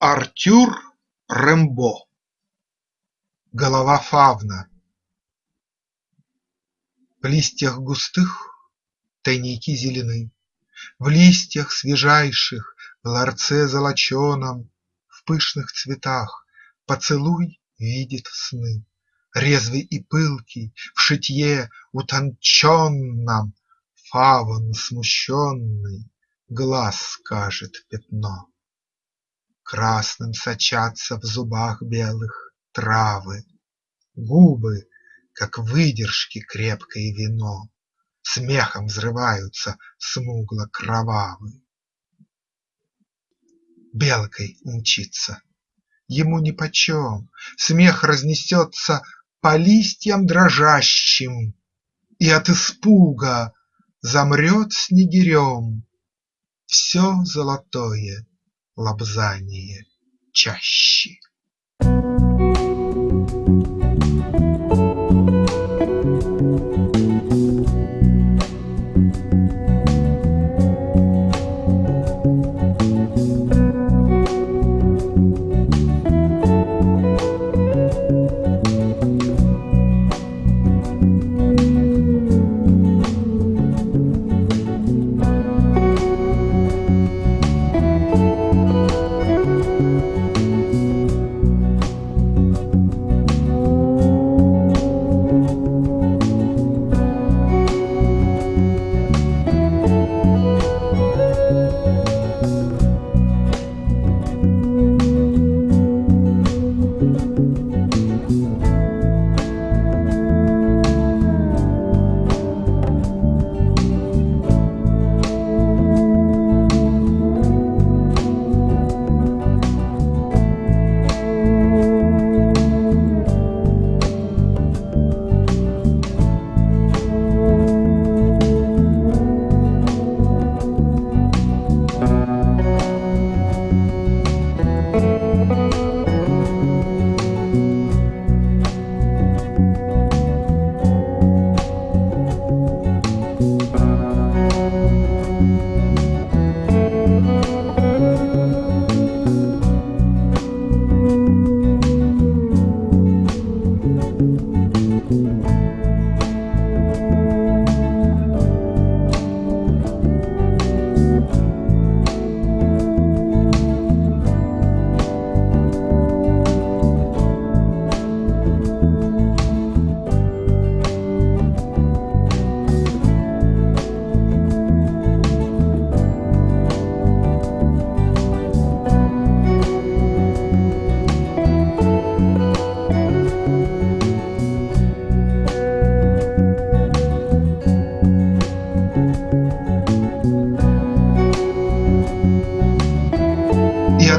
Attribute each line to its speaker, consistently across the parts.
Speaker 1: Артюр Рембо Голова фавна. В листьях густых тайники зелены, В листьях свежайших, в ларце золоченом, В пышных цветах поцелуй видит сны, Резвый и пылкий, в шитье утонченном Фавн смущенный глаз скажет пятно. Красным сочатся в зубах белых травы, Губы, как выдержки крепкое вино, Смехом взрываются смугло-кровавы. Белкой умчится, ему нипочем, Смех разнесется по листьям дрожащим, И от испуга замрет снегирем. Все золотое лобзание чащи. И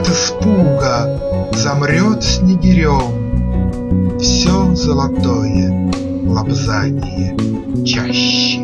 Speaker 1: от испуга замрет снегирем Все золотое лобзание чаще.